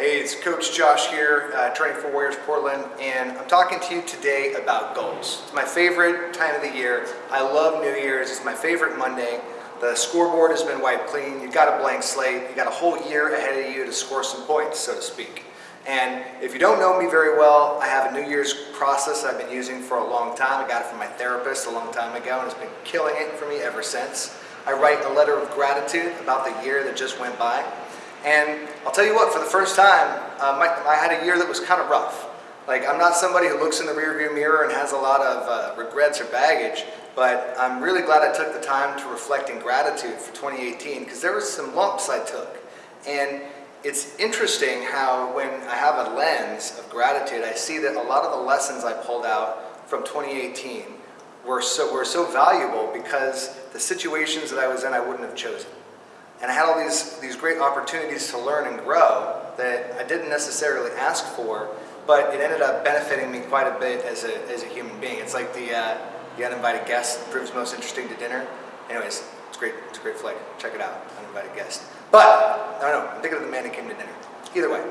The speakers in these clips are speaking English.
Hey, it's Coach Josh here, uh, training for Warriors Portland, and I'm talking to you today about goals. It's my favorite time of the year. I love New Year's. It's my favorite Monday. The scoreboard has been wiped clean. You've got a blank slate. You've got a whole year ahead of you to score some points, so to speak. And if you don't know me very well, I have a New Year's process I've been using for a long time. I got it from my therapist a long time ago, and it's been killing it for me ever since. I write a letter of gratitude about the year that just went by. And I'll tell you what, for the first time, uh, my, I had a year that was kind of rough. Like, I'm not somebody who looks in the rearview mirror and has a lot of uh, regrets or baggage, but I'm really glad I took the time to reflect in gratitude for 2018 because there were some lumps I took. And it's interesting how when I have a lens of gratitude, I see that a lot of the lessons I pulled out from 2018 were so, were so valuable because the situations that I was in I wouldn't have chosen. And I had all these, these great opportunities to learn and grow that I didn't necessarily ask for, but it ended up benefiting me quite a bit as a, as a human being. It's like the, uh, the uninvited guest proves most interesting to dinner. Anyways, it's great. It's a great flick. Check it out, uninvited guest. But, I don't know, I'm thinking of the man who came to dinner. Either way,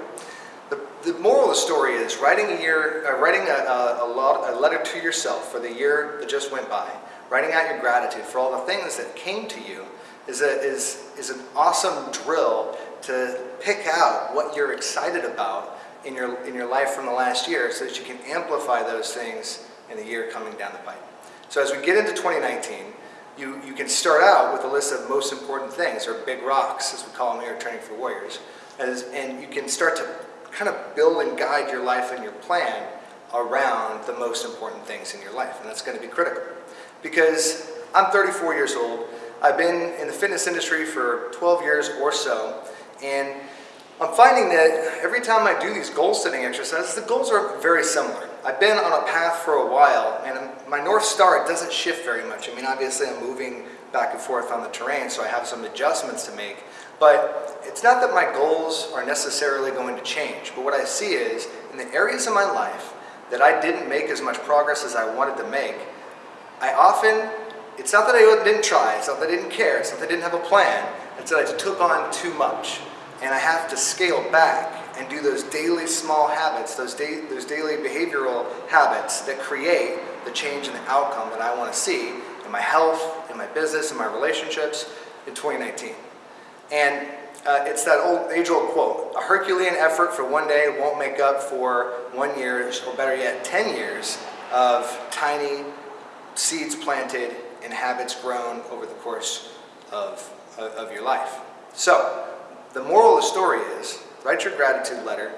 the, the moral of the story is writing a year, uh, writing a, a, a, lot, a letter to yourself for the year that just went by, writing out your gratitude for all the things that came to you is, a, is, is an awesome drill to pick out what you're excited about in your, in your life from the last year so that you can amplify those things in the year coming down the pipe. So as we get into 2019, you, you can start out with a list of most important things, or big rocks, as we call them here at Training for Warriors, as, and you can start to kind of build and guide your life and your plan around the most important things in your life, and that's going to be critical. Because I'm 34 years old, I've been in the fitness industry for 12 years or so, and I'm finding that every time I do these goal setting exercises, the goals are very similar. I've been on a path for a while, and my North Star doesn't shift very much. I mean, obviously I'm moving back and forth on the terrain, so I have some adjustments to make. But it's not that my goals are necessarily going to change, but what I see is, in the areas of my life that I didn't make as much progress as I wanted to make, I often it's not that I didn't try, it's not that I didn't care, it's not that I didn't have a plan, it's that I took on too much. And I have to scale back and do those daily small habits, those, da those daily behavioral habits that create the change in the outcome that I want to see in my health, in my business, in my relationships in 2019. And uh, it's that old age-old quote, a Herculean effort for one day won't make up for one year, or better yet, 10 years of tiny seeds planted and habits grown over the course of, of your life. So, the moral of the story is, write your gratitude letter,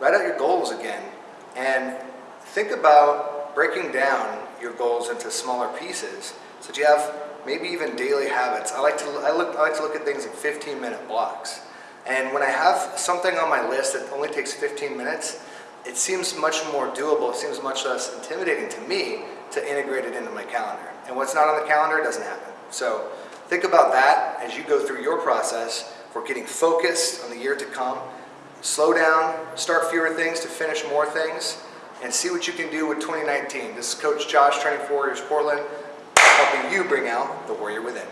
write out your goals again, and think about breaking down your goals into smaller pieces so that you have maybe even daily habits. I like to, I look, I like to look at things in 15 minute blocks. And when I have something on my list that only takes 15 minutes, it seems much more doable, it seems much less intimidating to me to integrate it into my calendar. And what's not on the calendar doesn't happen. So think about that as you go through your process for getting focused on the year to come. Slow down, start fewer things to finish more things, and see what you can do with 2019. This is Coach Josh, Training for Warriors Portland, helping you bring out the warrior within.